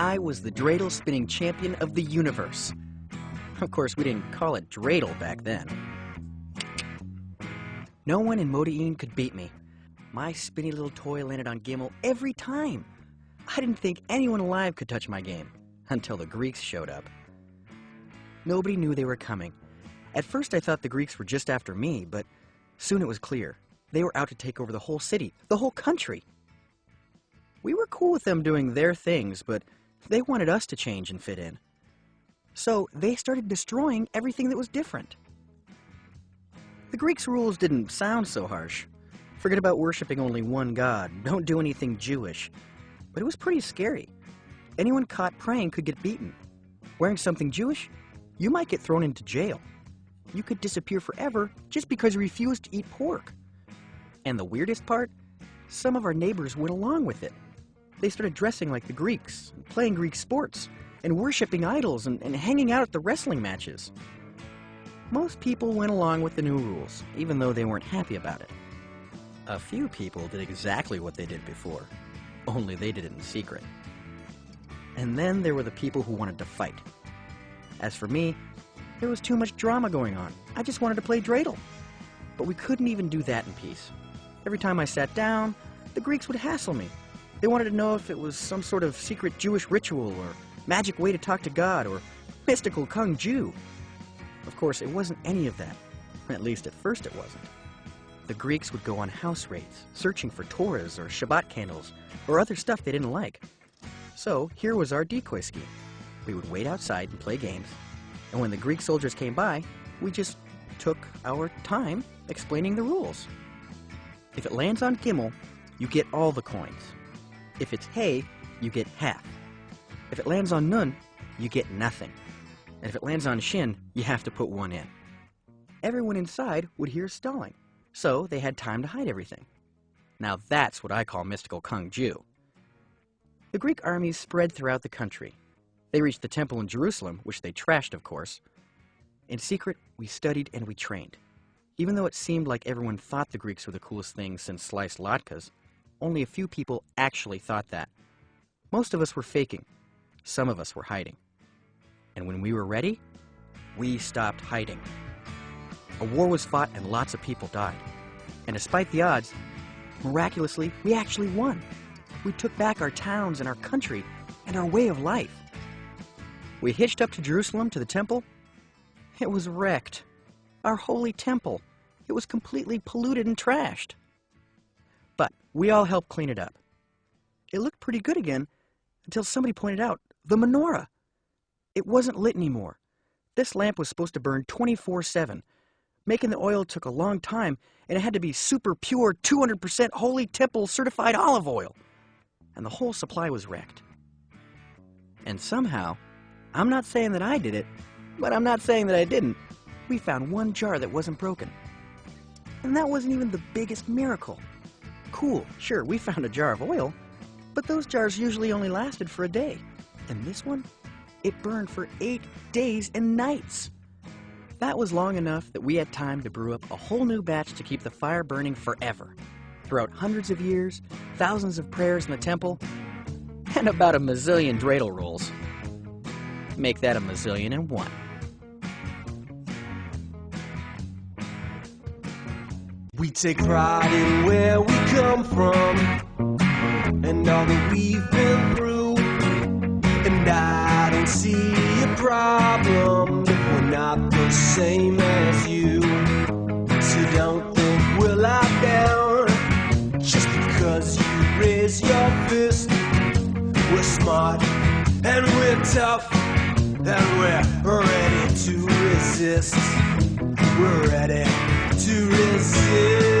was the dreidel spinning champion of the universe. Of course, we didn't call it dreidel back then. No one in Modi'in could beat me. My spinny little toy landed on Gimel every time. I didn't think anyone alive could touch my game, until the Greeks showed up. Nobody knew they were coming. At first I thought the Greeks were just after me, but soon it was clear. They were out to take over the whole city, the whole country. We were cool with them doing their things, but they wanted us to change and fit in. So they started destroying everything that was different. The Greeks' rules didn't sound so harsh. Forget about worshipping only one god, don't do anything Jewish. But it was pretty scary. Anyone caught praying could get beaten. Wearing something Jewish, you might get thrown into jail. You could disappear forever just because you refused to eat pork. And the weirdest part? Some of our neighbors went along with it. They started dressing like the Greeks, playing Greek sports, and worshipping idols and, and hanging out at the wrestling matches. Most people went along with the new rules, even though they weren't happy about it. A few people did exactly what they did before, only they did it in secret. And then there were the people who wanted to fight. As for me, there was too much drama going on. I just wanted to play dreidel. But we couldn't even do that in peace. Every time I sat down, the Greeks would hassle me. They wanted to know if it was some sort of secret Jewish ritual or magic way to talk to God or mystical Kung Jew. Of course, it wasn't any of that. At least at first it wasn't. The Greeks would go on house raids, searching for Torahs or Shabbat candles or other stuff they didn't like. So here was our decoy scheme. We would wait outside and play games, and when the Greek soldiers came by, we just took our time explaining the rules. If it lands on Gimel, you get all the coins. If it's Hay, you get half. If it lands on Nun, you get nothing. And if it lands on Shin, you have to put one in. Everyone inside would hear stalling, so they had time to hide everything. Now that's what I call mystical Kung Jew. The Greek armies spread throughout the country. They reached the temple in Jerusalem, which they trashed, of course. In secret, we studied and we trained. Even though it seemed like everyone thought the Greeks were the coolest thing since sliced latkes, only a few people actually thought that. Most of us were faking. Some of us were hiding. And when we were ready, we stopped hiding. A war was fought and lots of people died. And despite the odds, miraculously, we actually won. We took back our towns and our country and our way of life. We hitched up to Jerusalem to the temple. It was wrecked. Our holy temple. It was completely polluted and trashed. We all helped clean it up. It looked pretty good again until somebody pointed out the menorah. It wasn't lit anymore. This lamp was supposed to burn 24-7. Making the oil took a long time, and it had to be super pure, 200% Holy Temple certified olive oil. And the whole supply was wrecked. And somehow, I'm not saying that I did it, but I'm not saying that I didn't. We found one jar that wasn't broken. And that wasn't even the biggest miracle. Cool, sure, we found a jar of oil, but those jars usually only lasted for a day. And this one, it burned for eight days and nights. That was long enough that we had time to brew up a whole new batch to keep the fire burning forever. Throughout hundreds of years, thousands of prayers in the temple, and about a mazillion dreidel rolls. Make that a mazillion and one. We take pride in where we come from and all that we've been through. And I don't see a problem if we're not the same as you. So don't think we'll locked down just because you raise your fist. We're smart and we're tough and we're ready to resist. We're ready to resist.